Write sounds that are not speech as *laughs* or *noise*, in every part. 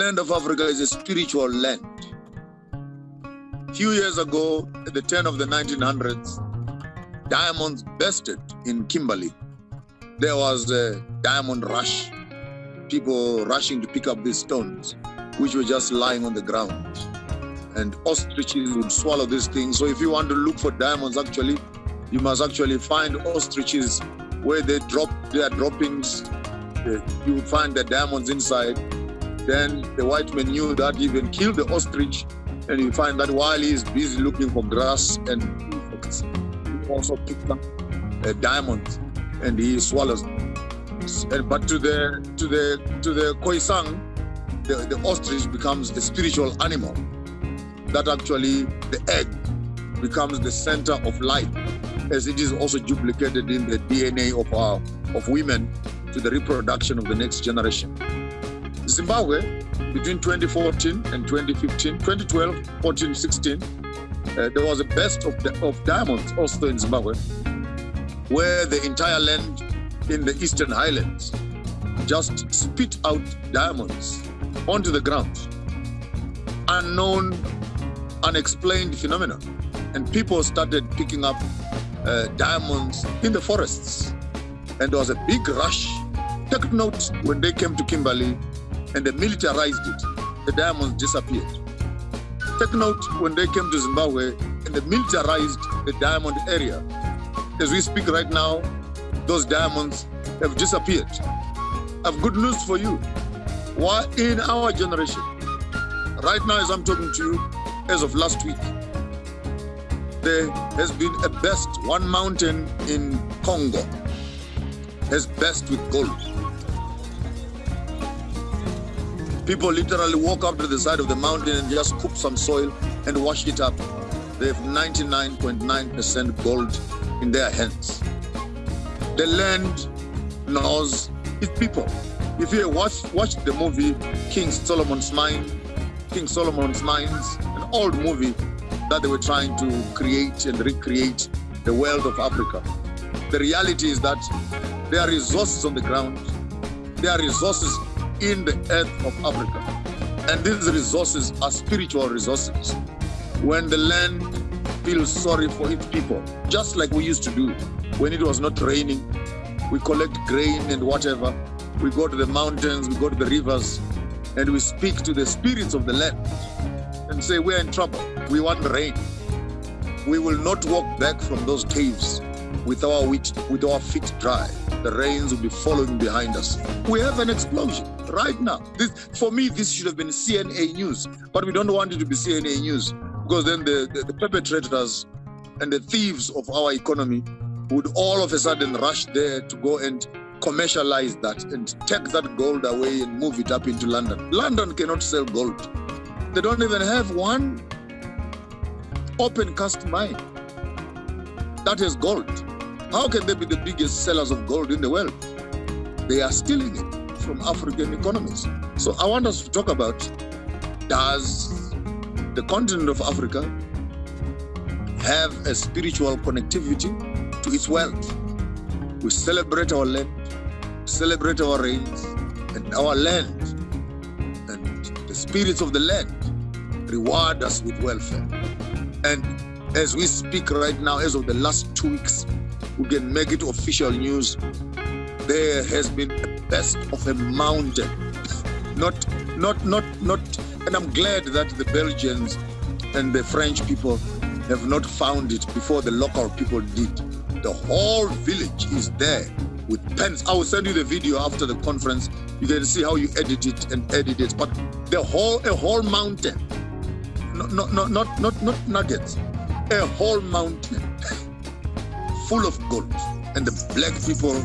land of Africa is a spiritual land. A few years ago, at the turn of the 1900s, diamonds bursted in Kimberley. There was a diamond rush, people rushing to pick up these stones, which were just lying on the ground. And ostriches would swallow these things. So if you want to look for diamonds, actually, you must actually find ostriches where they drop their droppings. Uh, You find the diamonds inside. Then the white man knew that he even kill the ostrich, and you find that while he is busy looking for grass and insects, he also picks up a diamond and he swallows. And, but to the to the to the Khoisan, the, the ostrich becomes a spiritual animal. That actually the egg becomes the center of life, as it is also duplicated in the DNA of our of women to the reproduction of the next generation. Zimbabwe, between 2014 and 2015, 2012, 14, 16, uh, there was a best of, of diamonds also in Zimbabwe, where the entire land in the eastern highlands just spit out diamonds onto the ground. Unknown, unexplained phenomena. And people started picking up uh, diamonds in the forests. And there was a big rush. Take note when they came to Kimberley and they militarized it, the diamonds disappeared. Take note when they came to Zimbabwe and they militarized the diamond area. As we speak right now, those diamonds have disappeared. I have good news for you. Why in our generation, right now as I'm talking to you, as of last week, there has been a best one mountain in Congo has best with gold. People literally walk up to the side of the mountain and just scoop some soil and wash it up. They have 99.9% gold in their hands. The land knows its people. If you watch watch the movie King Solomon's Mine, King Solomon's Mines, an old movie that they were trying to create and recreate the world of Africa. The reality is that there are resources on the ground, there are resources in the earth of Africa. And these resources are spiritual resources. When the land feels sorry for its people, just like we used to do when it was not raining, we collect grain and whatever. We go to the mountains, we go to the rivers, and we speak to the spirits of the land and say, We're in trouble. We want rain. We will not walk back from those caves with our wheat, with our feet dry. The rains will be following behind us. We have an explosion right now. This, for me, this should have been CNA news, but we don't want it to be CNA news because then the, the, the perpetrators and the thieves of our economy would all of a sudden rush there to go and commercialize that and take that gold away and move it up into London. London cannot sell gold. They don't even have one open cast mine that is gold. How can they be the biggest sellers of gold in the world? They are stealing it from African economies. So I want us to talk about does the continent of Africa have a spiritual connectivity to its wealth? We celebrate our land, celebrate our rains and our land, and the spirits of the land reward us with welfare. And as we speak right now, as of the last two weeks, we can make it official news. There has been best of a mountain. Not, not, not, not, and I'm glad that the Belgians and the French people have not found it before the local people did. The whole village is there with pens. I will send you the video after the conference. You can see how you edit it and edit it. But the whole, a whole mountain, not, not, not, not, not, not nuggets, a whole mountain *laughs* full of gold. And the black people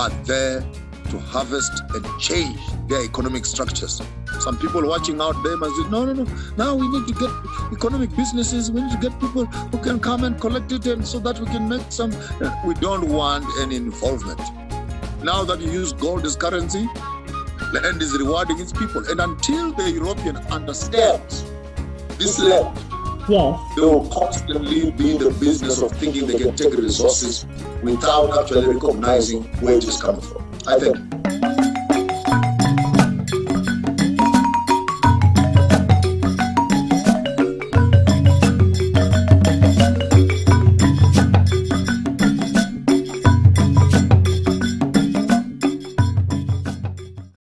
are there to harvest and change their economic structures. Some people watching out there must say, no, no, no. Now we need to get economic businesses. We need to get people who can come and collect it and so that we can make some. We don't want any involvement. Now that you use gold as currency, land is rewarding its people. And until the European understands this land, Yes. they will constantly be in the business of thinking they can take resources without actually recognizing where it is coming from. I think.